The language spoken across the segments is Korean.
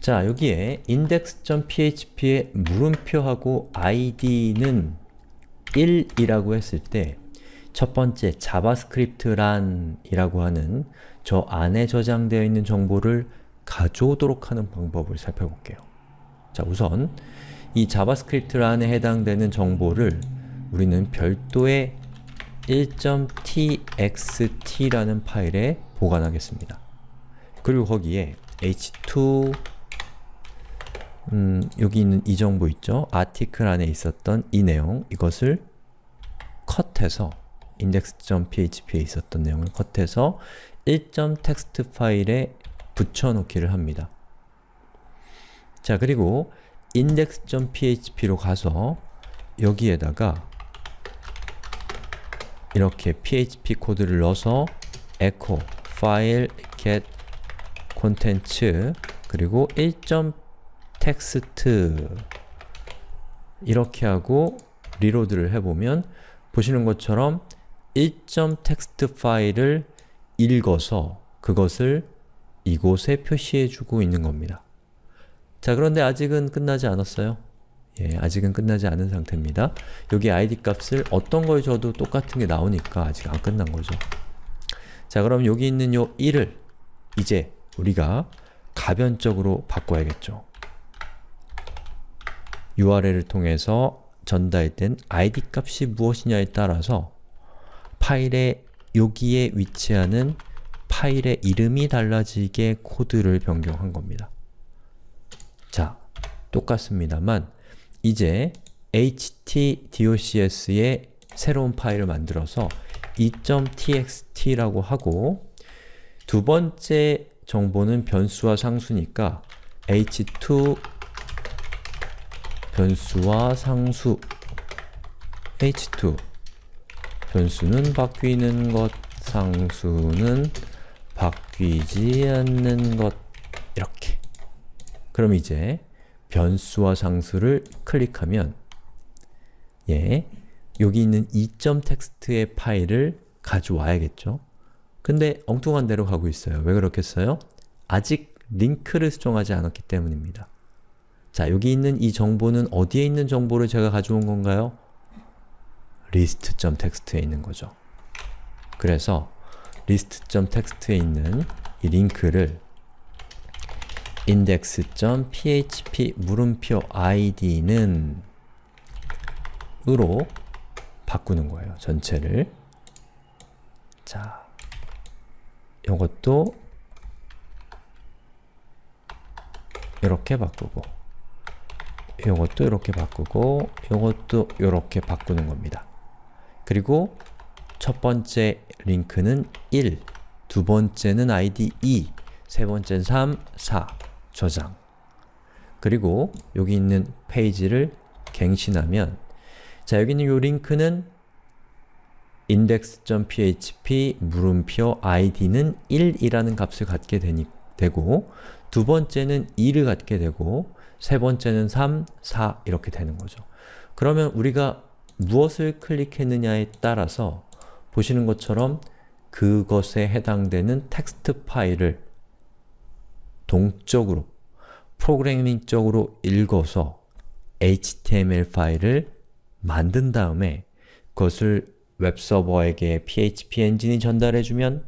자, 여기에 index.php의 물음표하고 id는 1이라고 했을 때 첫 번째 JavaScript란 이라고 하는 저 안에 저장되어 있는 정보를 가져오도록 하는 방법을 살펴볼게요. 자, 우선 이 JavaScript 란에 해당되는 정보를 우리는 별도의 1.txt라는 파일에 보관하겠습니다. 그리고 거기에 h2 음, 여기 있는 이 정보 있죠? 아티클 안에 있었던 이 내용, 이것을 컷해서 index.php에 있었던 내용을 컷해서 1.txt 파일에 붙여놓기를 합니다. 자, 그리고 index.php로 가서 여기에다가 이렇게 php 코드를 넣어서 echo file get contents 그리고 1.text 이렇게 하고 리로드를 해보면 보시는 것처럼 1.text 파일을 읽어서 그것을 이곳에 표시해주고 있는 겁니다. 자 그런데 아직은 끝나지 않았어요. 예, 아직은 끝나지 않은 상태입니다. 여기 id 값을 어떤 걸 줘도 똑같은 게 나오니까 아직 안 끝난 거죠. 자 그럼 여기 있는 요 1을 이제 우리가 가변적으로 바꿔야겠죠. URL을 통해서 전달된 id 값이 무엇이냐에 따라서 파일의 여기에 위치하는 파일의 이름이 달라지게 코드를 변경한 겁니다. 자, 똑같습니다만 이제 htdocs에 새로운 파일을 만들어서 2.txt라고 하고 두 번째 정보는 변수와 상수니까 h2 변수와 상수 h2 변수는 바뀌는 것, 상수는 바뀌지 않는 것 이렇게 그럼 이제 변수와 상수를 클릭하면 예, 여기 있는 2.txt의 파일을 가져와야겠죠? 근데 엉뚱한 대로 가고 있어요. 왜 그렇겠어요? 아직 링크를 수정하지 않았기 때문입니다. 자, 여기 있는 이 정보는 어디에 있는 정보를 제가 가져온 건가요? list.txt에 있는 거죠. 그래서 list.txt에 있는 이 링크를 index.php 물음표 id는 으로 바꾸는 거예요. 전체를. 자, 이것도 이렇게 바꾸고 이것도 이렇게 바꾸고 이것도 이렇게 바꾸는 겁니다. 그리고 첫 번째 링크는 1, 두 번째는 id 2, 세 번째는 3, 4 저장 그리고 여기 있는 페이지를 갱신하면 자 여기 있는 이 링크는 index.php 물음표 id는 1이라는 값을 갖게 되니, 되고 두 번째는 2를 갖게 되고 세 번째는 3, 4 이렇게 되는 거죠. 그러면 우리가 무엇을 클릭했느냐에 따라서 보시는 것처럼 그것에 해당되는 텍스트 파일을 동적으로, 프로그래밍적으로 읽어서 HTML 파일을 만든 다음에 그것을 웹서버에게 PHP 엔진이 전달해주면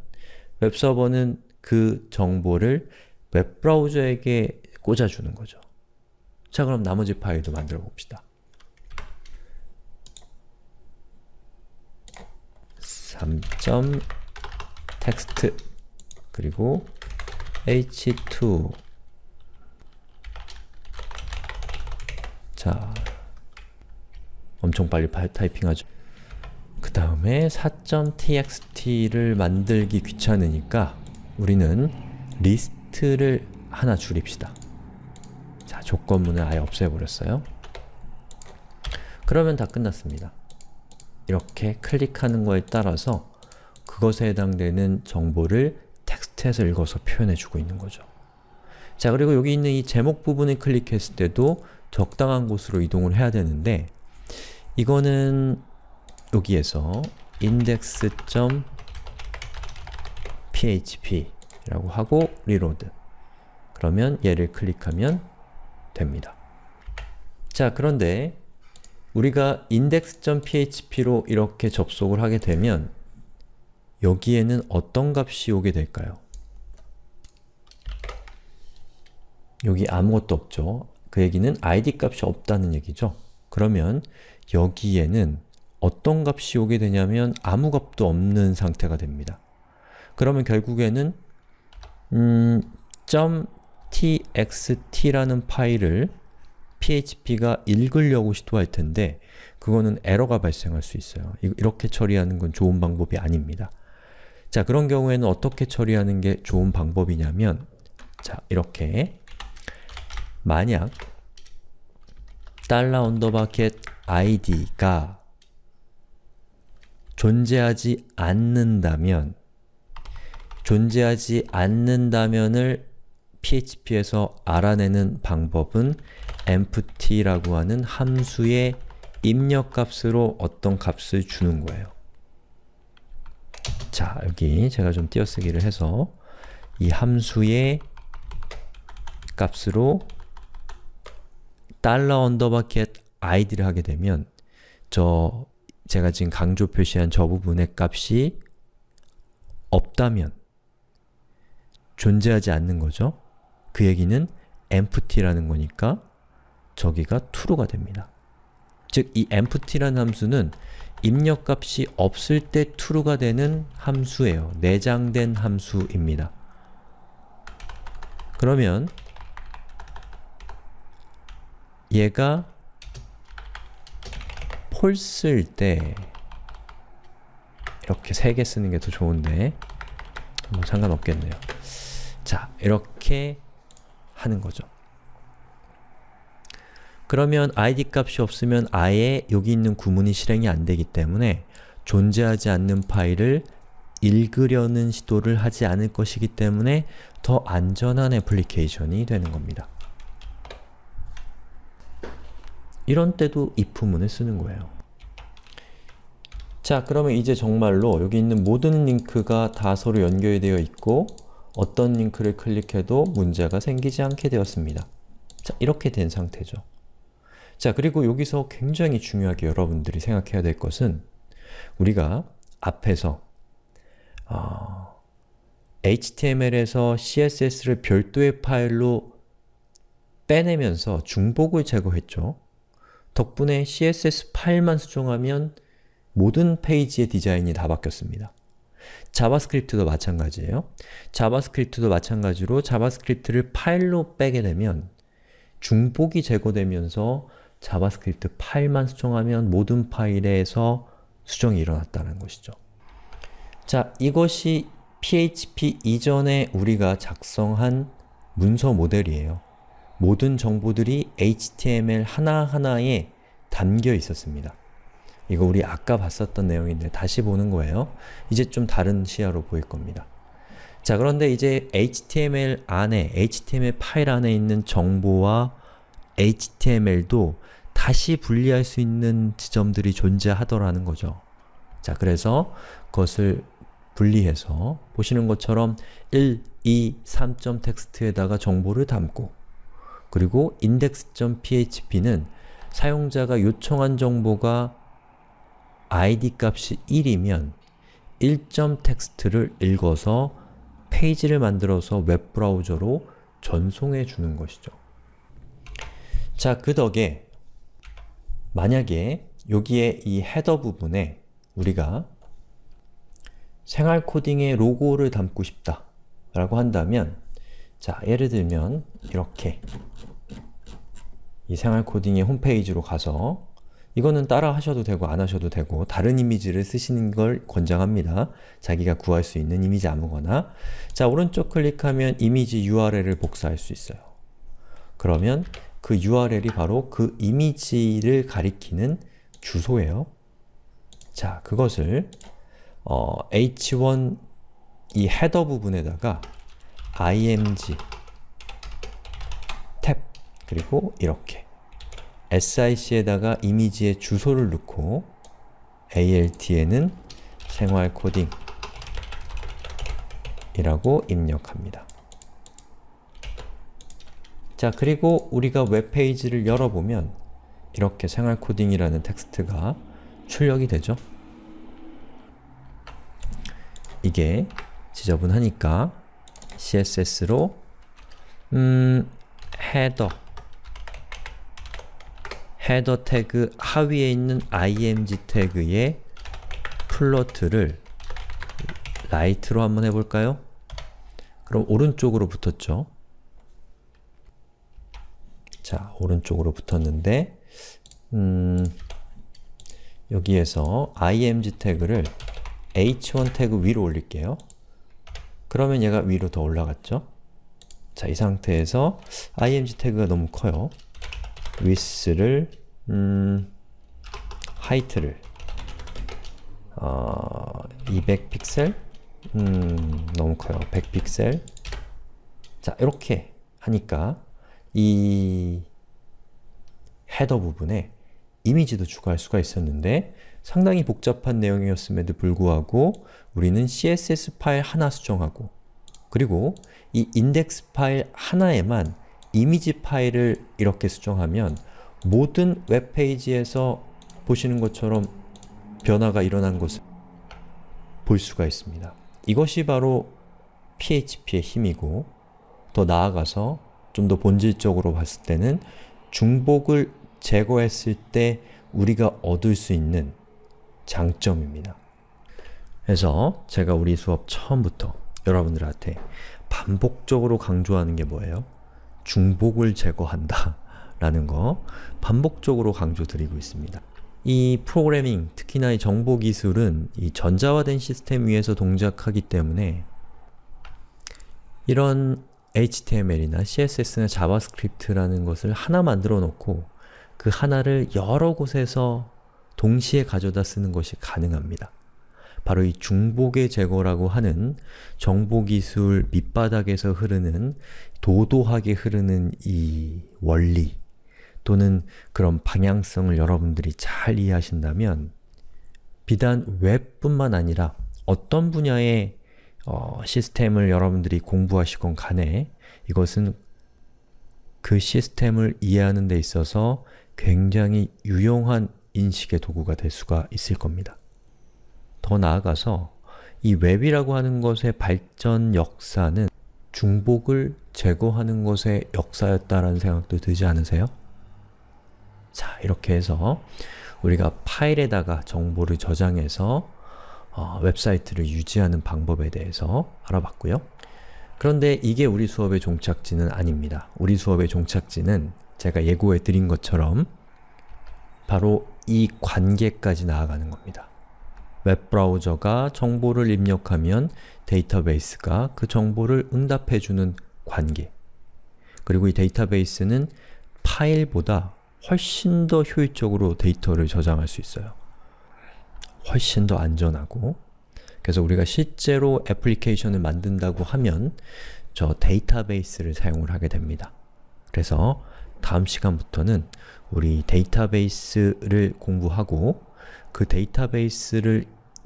웹서버는 그 정보를 웹브라우저에게 꽂아주는 거죠. 자 그럼 나머지 파일도 만들어 봅시다. 3.text 그리고 h2 자 엄청 빨리 타이핑하죠. 그 다음에 4.txt를 만들기 귀찮으니까 우리는 리스트를 하나 줄입시다. 자, 조건문을 아예 없애버렸어요. 그러면 다 끝났습니다. 이렇게 클릭하는 거에 따라서 그것에 해당되는 정보를 텍스트에서 읽어서 표현해주고 있는 거죠. 자, 그리고 여기 있는 이 제목 부분을 클릭했을 때도 적당한 곳으로 이동을 해야 되는데 이거는 여기에서 index.php 라고 하고 reload 그러면 얘를 클릭하면 됩니다. 자, 그런데 우리가 index.php로 이렇게 접속을 하게 되면 여기에는 어떤 값이 오게 될까요? 여기 아무것도 없죠. 그 얘기는 id 값이 없다는 얘기죠. 그러면 여기에는 어떤 값이 오게 되냐면 아무 값도 없는 상태가 됩니다. 그러면 결국에는 음, .txt라는 파일을 php가 읽으려고 시도할 텐데 그거는 에러가 발생할 수 있어요. 이렇게 처리하는 건 좋은 방법이 아닙니다. 자, 그런 경우에는 어떻게 처리하는 게 좋은 방법이냐면 자, 이렇게 만약 언더바켓 id가 존재하지 않는다면 존재하지 않는다면을 php에서 알아내는 방법은 empty라고 하는 함수의 입력값으로 어떤 값을 주는 거예요. 자, 여기 제가 좀 띄어쓰기를 해서 이 함수의 값으로 달러 언더바켓 id를 하게 되면 저 제가 지금 강조 표시한 저 부분의 값이 없다면 존재하지 않는 거죠. 그 얘기는 empty라는 거니까 저기가 true가 됩니다. 즉, 이 empty라는 함수는 입력값이 없을 때 true가 되는 함수예요. 내장된 함수입니다. 그러면 얘가 false일 때 이렇게 세 개 쓰는 게 더 좋은데 뭐 상관없겠네요. 자, 이렇게 하는 거죠. 그러면 id 값이 없으면 아예 여기 있는 구문이 실행이 안 되기 때문에 존재하지 않는 파일을 읽으려는 시도를 하지 않을 것이기 때문에 더 안전한 애플리케이션이 되는 겁니다. 이런 때도 if문을 쓰는 거예요. 자, 그러면 이제 정말로 여기 있는 모든 링크가 다 서로 연결되어 있고 어떤 링크를 클릭해도 문제가 생기지 않게 되었습니다. 자, 이렇게 된 상태죠. 자, 그리고 여기서 굉장히 중요하게 여러분들이 생각해야 될 것은 우리가 앞에서 어, HTML에서 CSS를 별도의 파일로 빼내면서 중복을 제거했죠. 덕분에 CSS 파일만 수정하면 모든 페이지의 디자인이 다 바뀌었습니다. JavaScript도 마찬가지예요. JavaScript도 마찬가지로 JavaScript를 파일로 빼게 되면 중복이 제거되면서 JavaScript 파일만 수정하면 모든 파일에서 수정이 일어났다는 것이죠. 자, 이것이 PHP 이전에 우리가 작성한 문서 모델이에요. 모든 정보들이 HTML 하나하나에 담겨 있었습니다. 이거 우리 아까 봤었던 내용인데 다시 보는 거예요. 이제 좀 다른 시야로 보일 겁니다. 자 그런데 이제 HTML 안에, HTML 파일 안에 있는 정보와 HTML도 다시 분리할 수 있는 지점들이 존재하더라는 거죠. 자 그래서 그것을 분리해서 보시는 것처럼 1, 2, 3점 텍스트에다가 정보를 담고 그리고 index.php는 사용자가 요청한 정보가 id 값이 1이면 1점 텍스트를 읽어서 페이지를 만들어서 웹브라우저로 전송해 주는 것이죠. 자, 그 덕에 만약에 여기에 이 헤더 부분에 우리가 생활 코딩의 로고를 담고 싶다 라고 한다면 자, 예를 들면 이렇게 이 생활 코딩의 홈페이지로 가서 이거는 따라 하셔도 되고 안 하셔도 되고 다른 이미지를 쓰시는 걸 권장합니다. 자기가 구할 수 있는 이미지 아무거나 자, 오른쪽 클릭하면 이미지 URL을 복사할 수 있어요. 그러면 그 URL이 바로 그 이미지를 가리키는 주소예요. 자, 그것을 어, h1 이 헤더 부분에다가 img 탭 그리고 이렇게 SIC에다가 이미지의 주소를 넣고 ALT에는 생활 코딩 이라고 입력합니다. 자, 그리고 우리가 웹페이지를 열어보면 이렇게 생활 코딩이라는 텍스트가 출력이 되죠. 이게 지저분하니까 CSS로 음, header header 태그 하위에 있는 img 태그의 float를 right로 한번 해볼까요? 그럼 오른쪽으로 붙었죠. 자, 오른쪽으로 붙었는데 음, 여기에서 img 태그를 h1 태그 위로 올릴게요. 그러면 얘가 위로 더 올라갔죠? 자, 이 상태에서 img 태그가 너무 커요. Width를 음, height를 어, 200 픽셀? 음, 너무 커요. 100 픽셀 자, 이렇게 하니까 이 헤더 부분에 이미지도 추가할 수가 있었는데 상당히 복잡한 내용이었음에도 불구하고 우리는 CSS 파일 하나 수정하고 그리고 이 인덱스 파일 하나에만 이미지 파일을 이렇게 수정하면 모든 웹페이지에서 보시는 것처럼 변화가 일어난 것을 볼 수가 있습니다. 이것이 바로 PHP의 힘이고 더 나아가서 좀 더 본질적으로 봤을 때는 중복을 제거했을 때 우리가 얻을 수 있는 장점입니다. 그래서 제가 우리 수업 처음부터 여러분들한테 반복적으로 강조하는 게 뭐예요? 중복을 제거한다 라는 거 반복적으로 강조드리고 있습니다. 이 프로그래밍, 특히나 이 정보기술은 이 전자화된 시스템 위에서 동작하기 때문에 이런 HTML이나 CSS나 JavaScript라는 것을 하나 만들어 놓고 그 하나를 여러 곳에서 동시에 가져다 쓰는 것이 가능합니다. 바로 이 중복의 제거라고 하는 정보기술 밑바닥에서 흐르는 도도하게 흐르는 이 원리 또는 그런 방향성을 여러분들이 잘 이해하신다면 비단 웹뿐만 아니라 어떤 분야의 어, 시스템을 여러분들이 공부하시건 간에 이것은 그 시스템을 이해하는 데 있어서 굉장히 유용한 인식의 도구가 될 수가 있을 겁니다. 더 나아가서 이 웹이라고 하는 것의 발전 역사는 중복을 제거하는 것의 역사였다라는 생각도 들지 않으세요? 자, 이렇게 해서 우리가 파일에다가 정보를 저장해서 어, 웹사이트를 유지하는 방법에 대해서 알아봤고요. 그런데 이게 우리 수업의 종착지는 아닙니다. 우리 수업의 종착지는 제가 예고해 드린 것처럼 바로 이 관계까지 나아가는 겁니다. 웹브라우저가 정보를 입력하면 데이터베이스가 그 정보를 응답해주는 관계 그리고 이 데이터베이스는 파일보다 훨씬 더 효율적으로 데이터를 저장할 수 있어요. 훨씬 더 안전하고 그래서 우리가 실제로 애플리케이션을 만든다고 하면 저 데이터베이스를 사용을 하게 됩니다. 그래서 다음 시간부터는 우리 데이터베이스를 공부하고 그 데이터베이스를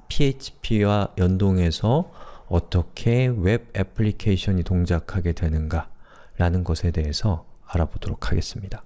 PHP와 연동해서 어떻게 웹 애플리케이션이 동작하게 되는가 라는 것에 대해서 알아보도록 하겠습니다.